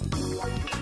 We'll be right back.